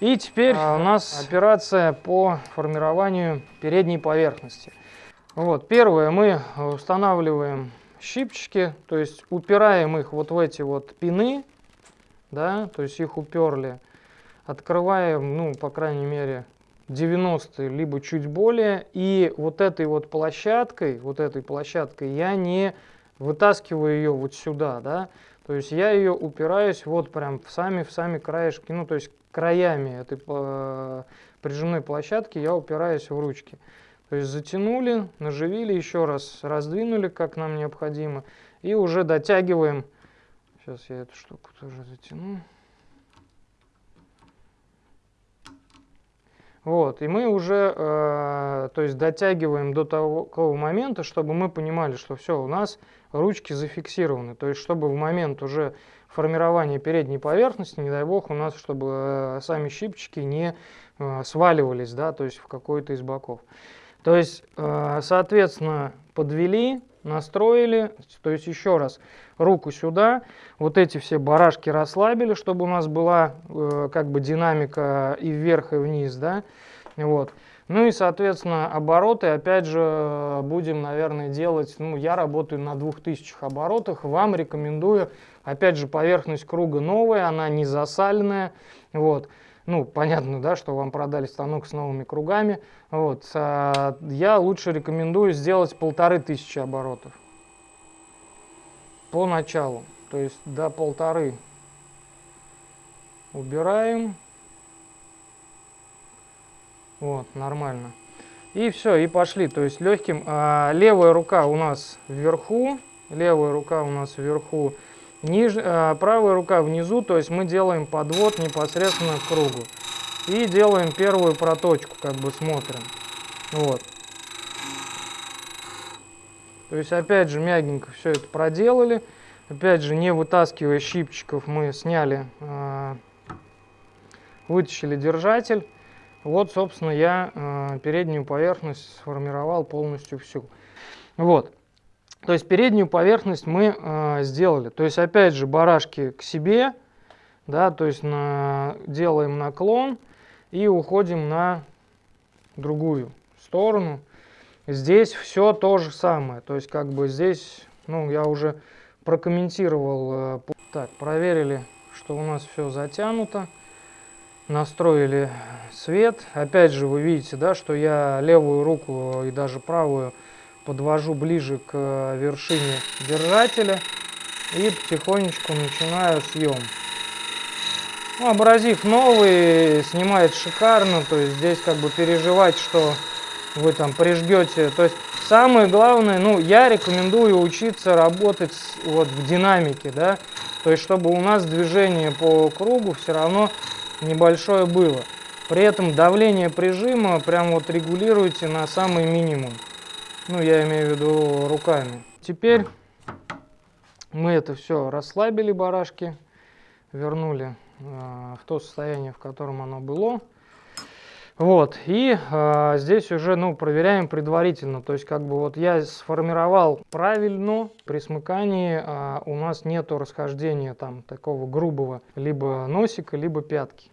И теперь а, у нас операция по формированию передней поверхности. Вот, первое, мы устанавливаем щипчики, то есть упираем их вот в эти вот пины, да, то есть их уперли, открываем, ну, по крайней мере, 90 либо чуть более, и вот этой вот площадкой, вот этой площадкой я не вытаскиваю ее вот сюда, да, то есть я ее упираюсь вот прям в сами, в сами краешки, ну, то есть краями этой э, прижимной площадки я упираюсь в ручки. То есть затянули, наживили, еще раз раздвинули, как нам необходимо, и уже дотягиваем. Сейчас я эту штуку тоже затяну. Вот, и мы уже, э, то есть дотягиваем до того, момента, чтобы мы понимали, что все, у нас ручки зафиксированы. То есть, чтобы в момент уже формирования передней поверхности, не дай бог, у нас, чтобы э, сами щипчики не э, сваливались, да, то есть в какой-то из боков. То есть, э, соответственно, подвели, настроили, то есть еще раз, руку сюда, вот эти все барашки расслабили, чтобы у нас была э, как бы динамика и вверх, и вниз, да, вот. Ну и, соответственно, обороты, опять же, будем, наверное, делать, ну, я работаю на 2000 оборотах, вам рекомендую, опять же, поверхность круга новая, она не засаленная, вот, ну, понятно, да, что вам продали станок с новыми кругами. Вот, а, я лучше рекомендую сделать полторы тысячи оборотов по началу. То есть до полторы убираем. Вот, нормально. И все, и пошли. То есть легким. А, левая рука у нас вверху. Левая рука у нас вверху. Ниж, э, правая рука внизу, то есть мы делаем подвод непосредственно к кругу. И делаем первую проточку, как бы смотрим. Вот. То есть опять же мягенько все это проделали. Опять же не вытаскивая щипчиков мы сняли, э, вытащили держатель. Вот собственно я э, переднюю поверхность сформировал полностью всю. Вот. То есть переднюю поверхность мы э, сделали. То есть опять же барашки к себе, да, то есть на, делаем наклон и уходим на другую сторону. Здесь все то же самое. То есть как бы здесь, ну я уже прокомментировал. Э, так, проверили, что у нас все затянуто. Настроили свет. Опять же вы видите, да, что я левую руку и даже правую подвожу ближе к э, вершине держателя и потихонечку начинаю съем. Ну, абразив новый, снимает шикарно, то есть здесь как бы переживать, что вы там прижгете. То есть самое главное, ну я рекомендую учиться работать вот в динамике, да, то есть чтобы у нас движение по кругу все равно небольшое было. При этом давление прижима прям вот регулируйте на самый минимум. Ну, я имею в виду руками. Теперь мы это все расслабили, барашки, вернули э, в то состояние, в котором оно было. Вот, и э, здесь уже, ну, проверяем предварительно, то есть, как бы, вот я сформировал правильно, при смыкании э, у нас нету расхождения там такого грубого, либо носика, либо пятки.